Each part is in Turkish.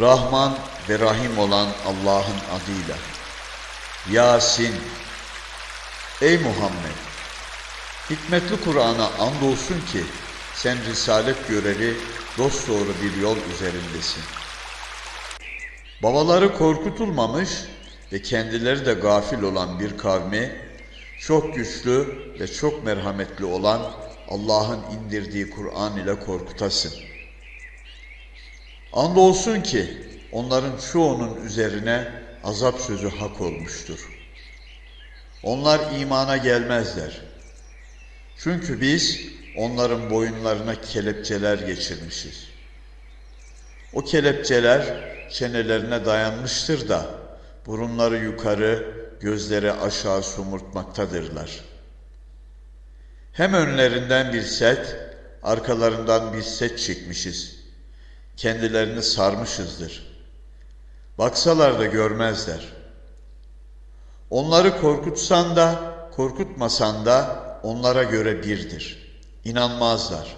Rahman ve Rahim olan Allah'ın adıyla. Yasin. Ey Muhammed! Hikmetli Kur'an'a andolsun ki sen risalet göreli dosdoğru bir yol üzerindesin. Babaları korkutulmamış ve kendileri de gafil olan bir kavmi, çok güçlü ve çok merhametli olan Allah'ın indirdiği Kur'an ile korkutasın. Andolsun ki onların çoğunun üzerine azap sözü hak olmuştur. Onlar imana gelmezler. Çünkü biz onların boyunlarına kelepçeler geçirmişiz. O kelepçeler çenelerine dayanmıştır da burunları yukarı, gözleri aşağı somurtmaktadırlar. Hem önlerinden bir set, arkalarından bir set çekmişiz. Kendilerini sarmışızdır. Baksalar da görmezler. Onları korkutsan da, korkutmasan da onlara göre birdir. İnanmazlar.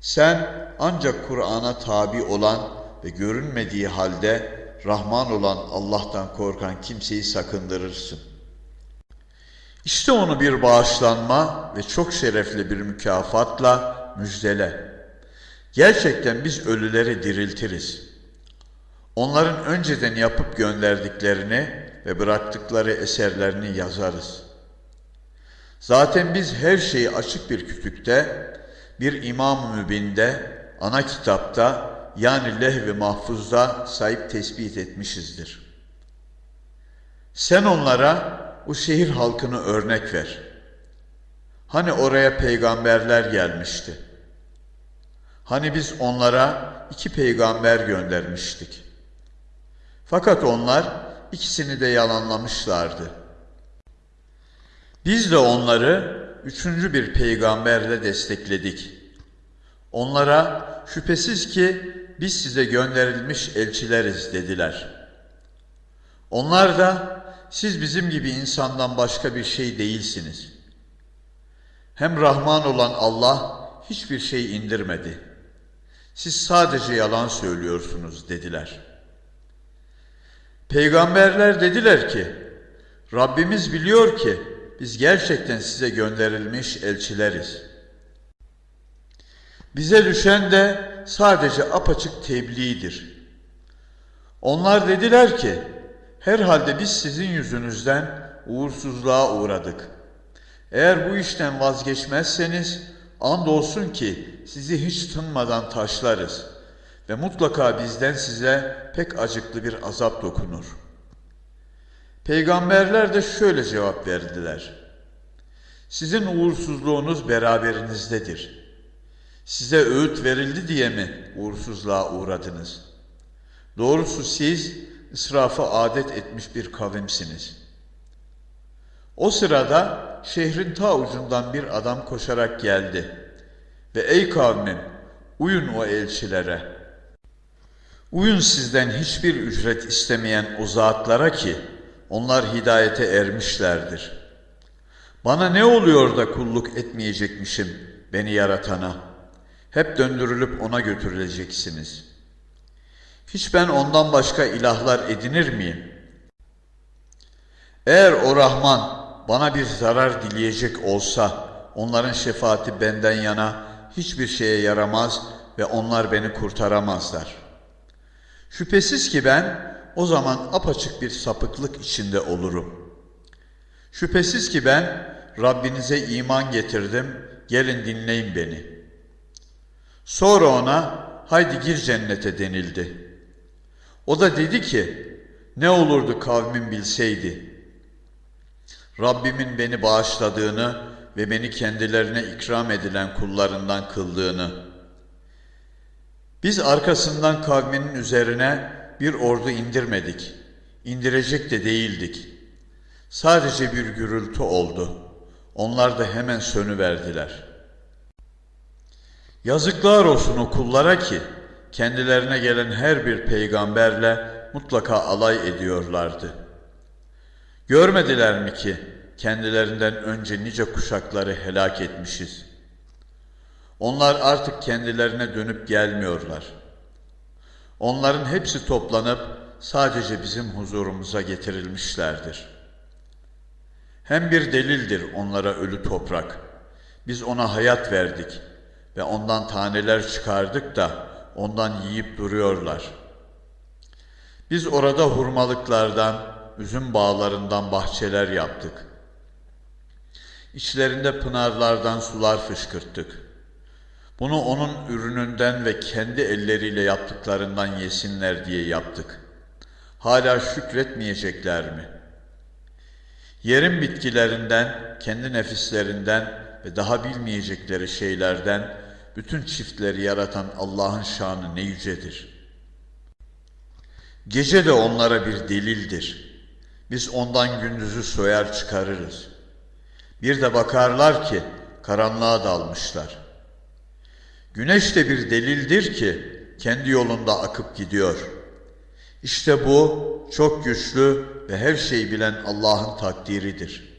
Sen ancak Kur'an'a tabi olan ve görünmediği halde Rahman olan Allah'tan korkan kimseyi sakındırırsın. İşte onu bir bağışlanma ve çok şerefli bir mükafatla müjdele. Gerçekten biz ölüleri diriltiriz. Onların önceden yapıp gönderdiklerini ve bıraktıkları eserlerini yazarız. Zaten biz her şeyi açık bir kütükte, bir İmam-ı Mübin'de, ana kitapta yani lehv-i mahfuzda sahip tespit etmişizdir. Sen onlara o şehir halkını örnek ver. Hani oraya peygamberler gelmişti. Hani biz onlara iki peygamber göndermiştik. Fakat onlar ikisini de yalanlamışlardı. Biz de onları üçüncü bir peygamberle destekledik. Onlara şüphesiz ki biz size gönderilmiş elçileriz dediler. Onlar da siz bizim gibi insandan başka bir şey değilsiniz. Hem Rahman olan Allah hiçbir şey indirmedi. Siz sadece yalan söylüyorsunuz dediler. Peygamberler dediler ki, Rabbimiz biliyor ki biz gerçekten size gönderilmiş elçileriz. Bize düşen de sadece apaçık tebliğdir. Onlar dediler ki, herhalde biz sizin yüzünüzden uğursuzluğa uğradık. Eğer bu işten vazgeçmezseniz, andolsun ki sizi hiç tınmadan taşlarız ve mutlaka bizden size pek acıklı bir azap dokunur. Peygamberler de şöyle cevap verdiler. Sizin uğursuzluğunuz beraberinizdedir. Size öğüt verildi diye mi uğursuzluğa uğradınız? Doğrusu siz israfı adet etmiş bir kavimsiniz. O sırada şehrin ta ucundan bir adam koşarak geldi ve ey kavmim uyun o elçilere. Uyun sizden hiçbir ücret istemeyen o zatlara ki onlar hidayete ermişlerdir. Bana ne oluyor da kulluk etmeyecekmişim beni yaratana? Hep döndürülüp ona götürüleceksiniz. Hiç ben ondan başka ilahlar edinir miyim? Eğer o Rahman bana bir zarar dileyecek olsa onların şefaati benden yana hiçbir şeye yaramaz ve onlar beni kurtaramazlar. Şüphesiz ki ben o zaman apaçık bir sapıklık içinde olurum. Şüphesiz ki ben Rabbinize iman getirdim, gelin dinleyin beni. Sonra ona haydi gir cennete denildi. O da dedi ki ne olurdu kavmin bilseydi. Rabbimin beni bağışladığını ve beni kendilerine ikram edilen kullarından kıldığını. Biz arkasından kavminin üzerine bir ordu indirmedik. İndirecek de değildik. Sadece bir gürültü oldu. Onlar da hemen sönüverdiler. Yazıklar olsun o kullara ki kendilerine gelen her bir peygamberle mutlaka alay ediyorlardı. Görmediler mi ki kendilerinden önce nice kuşakları helak etmişiz. Onlar artık kendilerine dönüp gelmiyorlar. Onların hepsi toplanıp sadece bizim huzurumuza getirilmişlerdir. Hem bir delildir onlara ölü toprak. Biz ona hayat verdik ve ondan taneler çıkardık da ondan yiyip duruyorlar. Biz orada hurmalıklardan, üzüm bağlarından bahçeler yaptık. İçlerinde pınarlardan sular fışkırttık. Bunu onun ürününden ve kendi elleriyle yaptıklarından yesinler diye yaptık. Hala şükretmeyecekler mi? Yerin bitkilerinden, kendi nefislerinden ve daha bilmeyecekleri şeylerden bütün çiftleri yaratan Allah'ın şanı ne yücedir. Gece de onlara bir delildir. Biz ondan gündüzü soyar çıkarırız. Bir de bakarlar ki karanlığa dalmışlar. Güneş de bir delildir ki kendi yolunda akıp gidiyor. İşte bu çok güçlü ve her şeyi bilen Allah'ın takdiridir.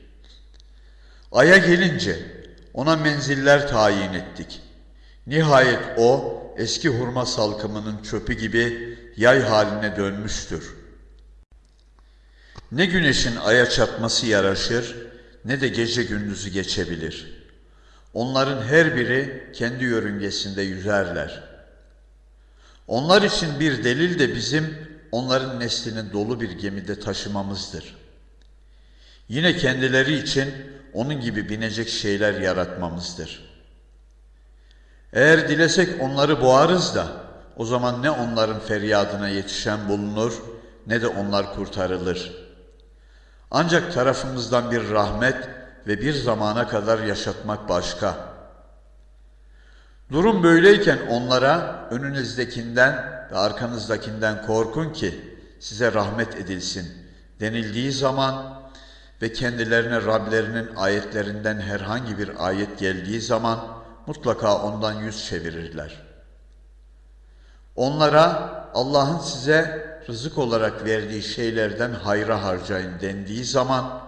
Ay'a gelince ona menziller tayin ettik. Nihayet o eski hurma salkımının çöpü gibi yay haline dönmüştür. Ne güneşin aya çatması yaraşır ne de gece gündüzü geçebilir. Onların her biri kendi yörüngesinde yüzerler. Onlar için bir delil de bizim onların neslini dolu bir gemide taşımamızdır. Yine kendileri için onun gibi binecek şeyler yaratmamızdır. Eğer dilesek onları boğarız da o zaman ne onların feryadına yetişen bulunur ne de onlar kurtarılır. Ancak tarafımızdan bir rahmet ve bir zamana kadar yaşatmak başka. Durum böyleyken onlara önünüzdekinden ve arkanızdakinden korkun ki size rahmet edilsin denildiği zaman ve kendilerine Rablerinin ayetlerinden herhangi bir ayet geldiği zaman mutlaka ondan yüz çevirirler. Onlara Allah'ın size rızık olarak verdiği şeylerden hayra harcayın dendiği zaman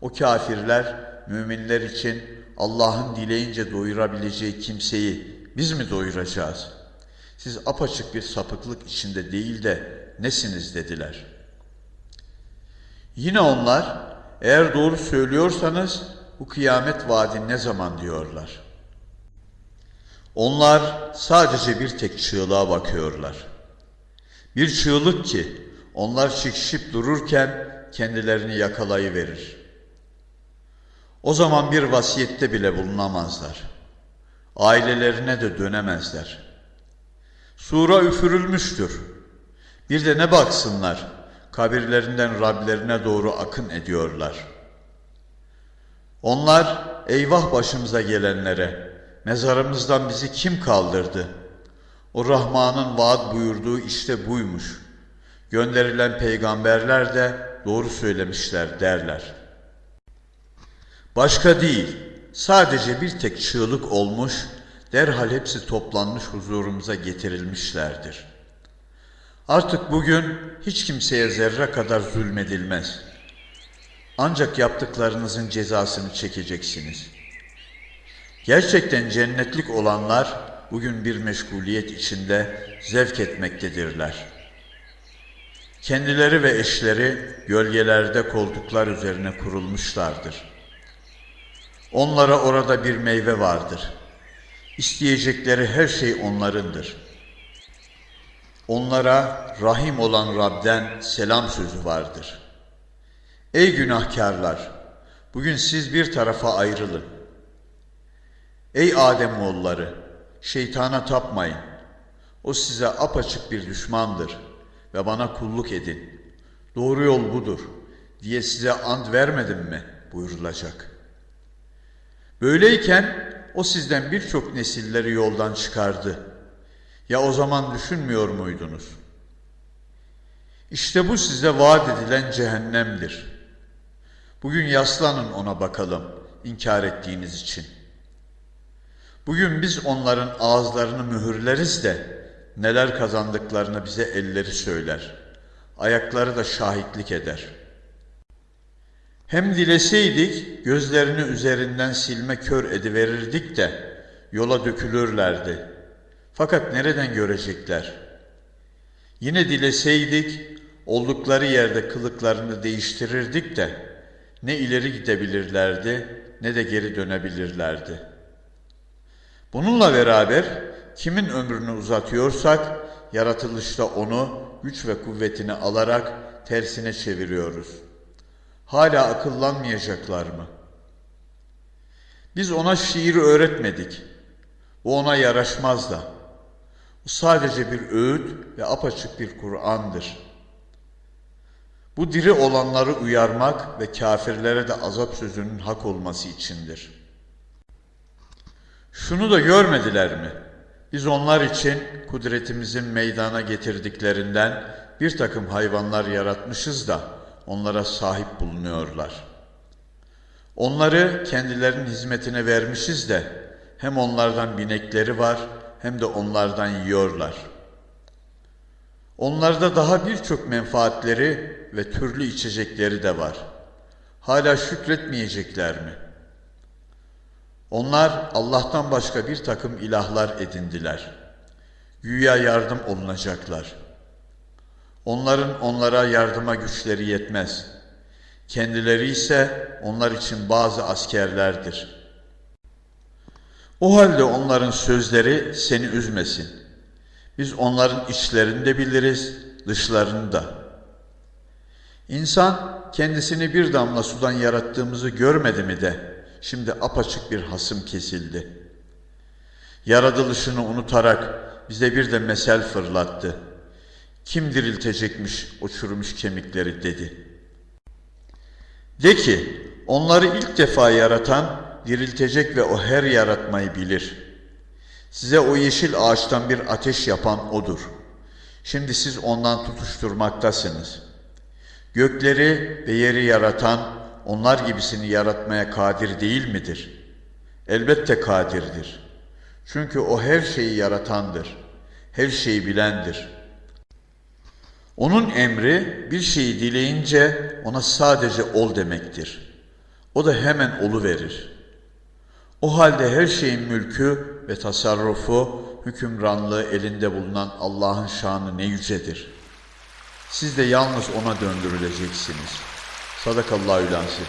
o kafirler müminler için Allah'ın dileyince doyurabileceği kimseyi biz mi doyuracağız? Siz apaçık bir sapıklık içinde değil de nesiniz dediler. Yine onlar eğer doğru söylüyorsanız bu kıyamet vaadi ne zaman diyorlar. Onlar sadece bir tek çığlığa bakıyorlar. Bir çığlık ki onlar çekişip dururken kendilerini yakalayıverir. O zaman bir vasiyette bile bulunamazlar. Ailelerine de dönemezler. Sura üfürülmüştür. Bir de ne baksınlar, kabirlerinden Rablerine doğru akın ediyorlar. Onlar eyvah başımıza gelenlere, mezarımızdan bizi kim kaldırdı? O Rahman'ın vaat buyurduğu işte buymuş. Gönderilen peygamberler de doğru söylemişler derler.'' Başka değil, sadece bir tek çığlık olmuş, derhal hepsi toplanmış huzurumuza getirilmişlerdir. Artık bugün hiç kimseye zerre kadar zulmedilmez. Ancak yaptıklarınızın cezasını çekeceksiniz. Gerçekten cennetlik olanlar bugün bir meşguliyet içinde zevk etmektedirler. Kendileri ve eşleri gölgelerde koltuklar üzerine kurulmuşlardır.'' Onlara orada bir meyve vardır. İsteyecekleri her şey onlarındır. Onlara rahim olan Rab'den selam sözü vardır. Ey günahkarlar! Bugün siz bir tarafa ayrılın. Ey Adem oğulları! Şeytana tapmayın. O size apaçık bir düşmandır ve bana kulluk edin. Doğru yol budur diye size ant vermedim mi buyurulacak.'' Böyleyken o sizden birçok nesilleri yoldan çıkardı. Ya o zaman düşünmüyor muydunuz? İşte bu size vaat edilen cehennemdir. Bugün yaslanın ona bakalım inkar ettiğiniz için. Bugün biz onların ağızlarını mühürleriz de neler kazandıklarını bize elleri söyler. Ayakları da şahitlik eder.'' Hem dileseydik gözlerini üzerinden silme kör ediverirdik de yola dökülürlerdi. Fakat nereden görecekler? Yine dileseydik oldukları yerde kılıklarını değiştirirdik de ne ileri gidebilirlerdi ne de geri dönebilirlerdi. Bununla beraber kimin ömrünü uzatıyorsak yaratılışta onu güç ve kuvvetini alarak tersine çeviriyoruz. Hala akıllanmayacaklar mı? Biz ona şiir öğretmedik. Bu ona yaraşmaz da. Bu sadece bir öğüt ve apaçık bir Kur'an'dır. Bu diri olanları uyarmak ve kafirlere de azap sözünün hak olması içindir. Şunu da görmediler mi? Biz onlar için kudretimizin meydana getirdiklerinden bir takım hayvanlar yaratmışız da onlara sahip bulunuyorlar. Onları kendilerinin hizmetine vermişiz de hem onlardan binekleri var hem de onlardan yiyorlar. Onlarda daha birçok menfaatleri ve türlü içecekleri de var. Hala şükretmeyecekler mi? Onlar Allah'tan başka bir takım ilahlar edindiler. Güya yardım olunacaklar. Onların onlara yardıma güçleri yetmez. Kendileri ise onlar için bazı askerlerdir. O halde onların sözleri seni üzmesin. Biz onların içlerini de biliriz, dışlarını da. İnsan kendisini bir damla sudan yarattığımızı görmedi mi de şimdi apaçık bir hasım kesildi. Yaratılışını unutarak bize bir de mesel fırlattı. Kim diriltecekmiş o çürümüş kemikleri dedi. De ki onları ilk defa yaratan diriltecek ve o her yaratmayı bilir. Size o yeşil ağaçtan bir ateş yapan odur. Şimdi siz ondan tutuşturmaktasınız. Gökleri ve yeri yaratan onlar gibisini yaratmaya kadir değil midir? Elbette kadirdir. Çünkü o her şeyi yaratandır. Her şeyi bilendir. Onun emri bir şeyi dileyince ona sadece ol demektir. O da hemen olu verir. O halde her şeyin mülkü ve tasarrufu, hükümranlığı elinde bulunan Allah'ın şanı ne yücedir. Siz de yalnız ona döndürüleceksiniz. Sadakallahu lansi.